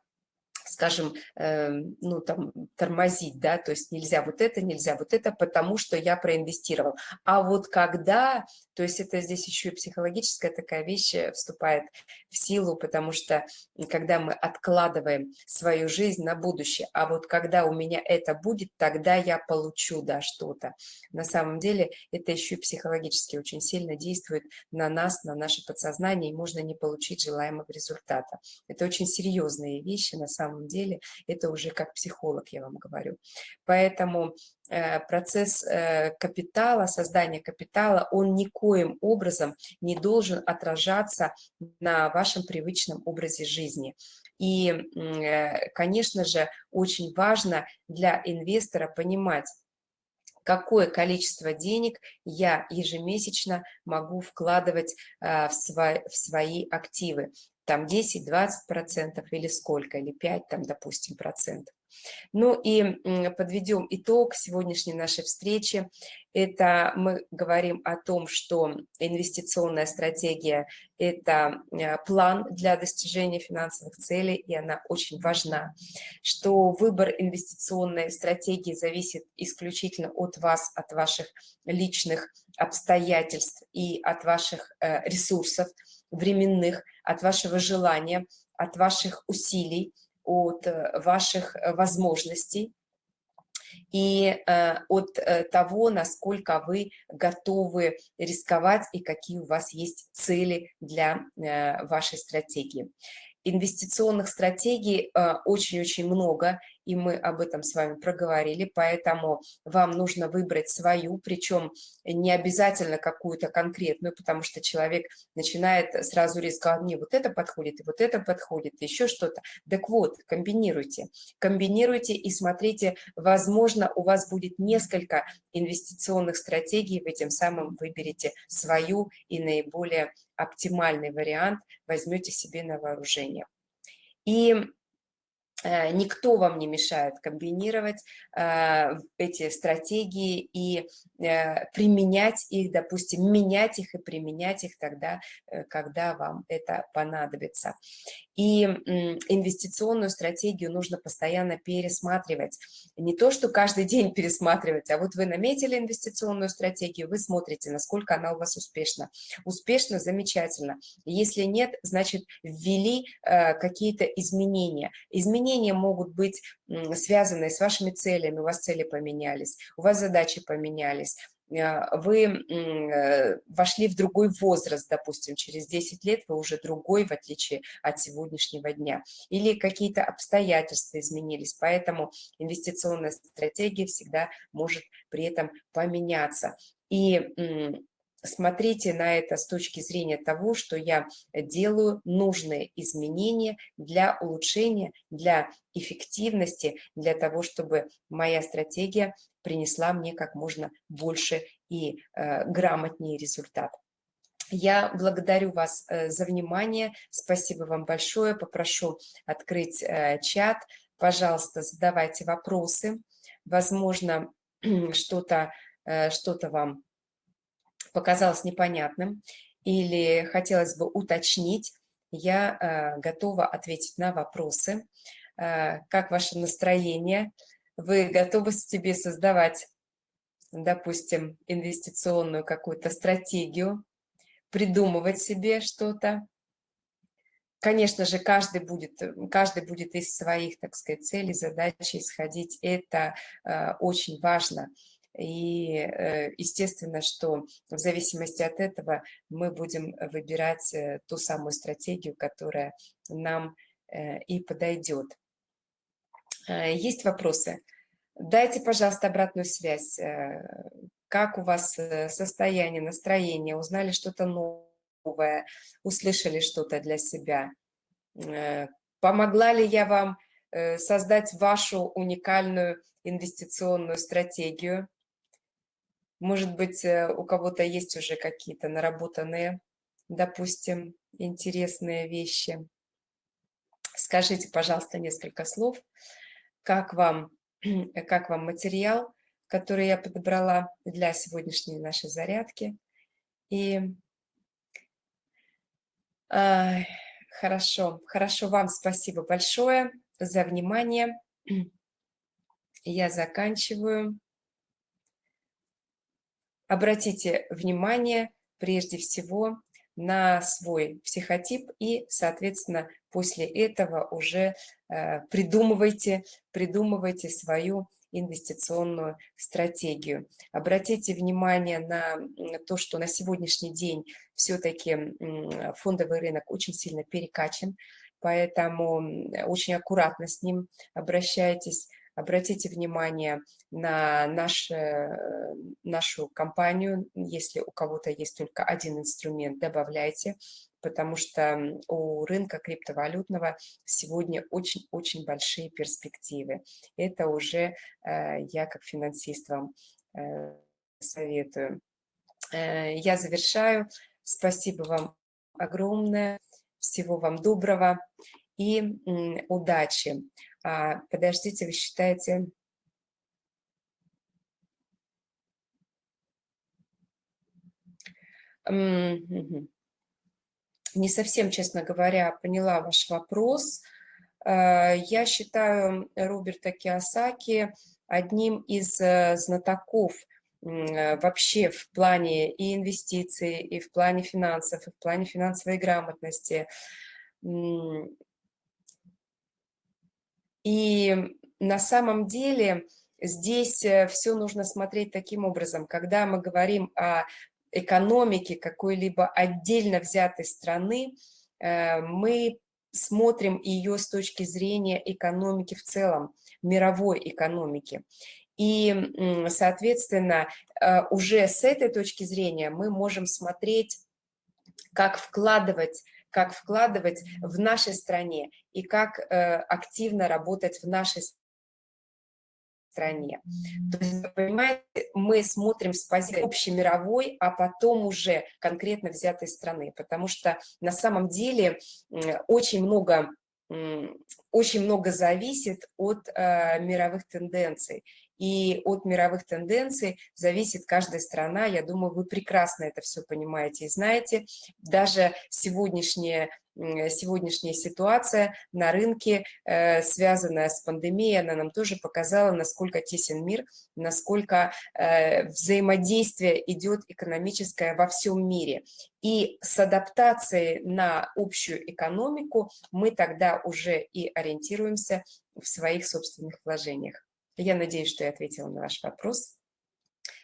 скажем, э, ну, там, тормозить, да, то есть нельзя вот это, нельзя вот это, потому что я проинвестировал. А вот когда, то есть это здесь еще и психологическая такая вещь э, вступает в силу, потому что когда мы откладываем свою жизнь на будущее, а вот когда у меня это будет, тогда я получу, да, что-то. На самом деле это еще и психологически очень сильно действует на нас, на наше подсознание, и можно не получить желаемого результата. Это очень серьезные вещи на самом деле, это уже как психолог, я вам говорю. Поэтому э, процесс э, капитала, создания капитала, он никоим образом не должен отражаться на вашем привычном образе жизни. И, э, конечно же, очень важно для инвестора понимать, какое количество денег я ежемесячно могу вкладывать в свои активы там 10-20 процентов или сколько, или 5 там, допустим, процентов. Ну и подведем итог сегодняшней нашей встречи. Это мы говорим о том, что инвестиционная стратегия – это э, план для достижения финансовых целей, и она очень важна. Что выбор инвестиционной стратегии зависит исключительно от вас, от ваших личных обстоятельств и от ваших э, ресурсов временных, от вашего желания, от ваших усилий, от э, ваших возможностей и э, от э, того, насколько вы готовы рисковать и какие у вас есть цели для э, вашей стратегии. Инвестиционных стратегий очень-очень много, и мы об этом с вами проговорили, поэтому вам нужно выбрать свою, причем не обязательно какую-то конкретную, потому что человек начинает сразу рисковать, мне вот это подходит, и вот это подходит, еще что-то. Так вот, комбинируйте, комбинируйте и смотрите, возможно, у вас будет несколько инвестиционных стратегий, вы тем самым выберете свою и наиболее оптимальный вариант возьмете себе на вооружение. И никто вам не мешает комбинировать э, эти стратегии и э, применять их, допустим, менять их и применять их тогда, когда вам это понадобится. И инвестиционную стратегию нужно постоянно пересматривать. Не то, что каждый день пересматривать, а вот вы наметили инвестиционную стратегию, вы смотрите, насколько она у вас успешна. Успешно, замечательно. Если нет, значит, ввели какие-то изменения. Изменения могут быть связаны с вашими целями, у вас цели поменялись, у вас задачи поменялись, а, вы э, вошли в другой возраст, допустим, через 10 лет вы уже другой, в отличие от сегодняшнего дня. Или какие-то обстоятельства изменились, поэтому инвестиционная стратегия всегда может при этом поменяться. И смотрите на это с точки зрения того, что я делаю нужные изменения для улучшения, для эффективности, для того, чтобы моя стратегия принесла мне как можно больше и э, грамотнее результат. Я благодарю вас э, за внимание, спасибо вам большое, попрошу открыть э, чат, пожалуйста, задавайте вопросы, возможно, что-то э, что, -то, вам показалось непонятным или хотелось бы уточнить, я э, готова ответить на вопросы. Э, как ваше настроение? Вы готовы себе создавать, допустим, инвестиционную какую-то стратегию, придумывать себе что-то? Конечно же, каждый будет, каждый будет из своих, так сказать, целей, задач исходить. Это э, очень важно. И э, естественно, что в зависимости от этого мы будем выбирать э, ту самую стратегию, которая нам э, и подойдет. Есть вопросы? Дайте, пожалуйста, обратную связь. Как у вас состояние, настроение? Узнали что-то новое? Услышали что-то для себя? Помогла ли я вам создать вашу уникальную инвестиционную стратегию? Может быть, э, у кого-то есть уже какие-то наработанные, допустим, интересные вещи. Скажите, пожалуйста, несколько слов, как вам, как вам материал, который я подобрала для сегодняшней нашей зарядки. И э, хорошо, хорошо, вам спасибо большое за внимание. Я заканчиваю. Обратите внимание прежде всего на свой психотип и, соответственно, после этого уже э, придумывайте, придумывайте свою инвестиционную стратегию. Обратите внимание на то, что на сегодняшний день все-таки фондовый рынок очень сильно перекачан, поэтому очень аккуратно с ним обращайтесь, Обратите внимание на наш, нашу компанию. Если у кого-то есть только один инструмент, добавляйте, потому что у рынка криптовалютного сегодня очень-очень большие перспективы. Это уже э, я как финансист вам э, советую. Э, я завершаю. Спасибо вам огромное. Всего вам доброго и удачи. А, подождите, вы считаете... Не совсем, честно говоря, поняла ваш вопрос. А, я считаю Роберта Киосаки одним из э, знатоков э, вообще в плане и инвестиций, и в плане финансов, и в плане финансовой грамотности. И на самом деле здесь э, все нужно смотреть таким образом. Когда мы говорим о экономике какой-либо отдельно взятой страны, мы смотрим ее с точки зрения экономики в целом, мировой экономики. И, соответственно, э, уже с этой точки зрения мы можем смотреть, как вкладывать как вкладывать в нашей стране и как э, активно работать в нашей стране. То есть, понимаете, мы смотрим с позиции общемировой, а потом уже конкретно взятой страны, потому что на самом деле очень много очень много зависит от э, мировых тенденций. И от мировых тенденций зависит каждая страна. Я думаю, вы прекрасно это все понимаете и знаете. Даже сегодняшняя сегодняшняя ситуация на рынке, э, связанная с пандемией, она нам тоже показала, насколько тесен мир, насколько э, взаимодействие идет экономическое во всем мире. И с адаптацией на общую экономику мы тогда уже и ориентируемся в своих собственных вложениях. Я надеюсь, что я ответила на ваш вопрос.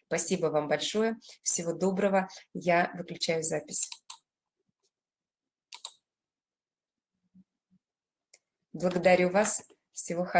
Спасибо вам большое. Всего доброго. Я выключаю запись. Благодарю вас. Всего хорошего.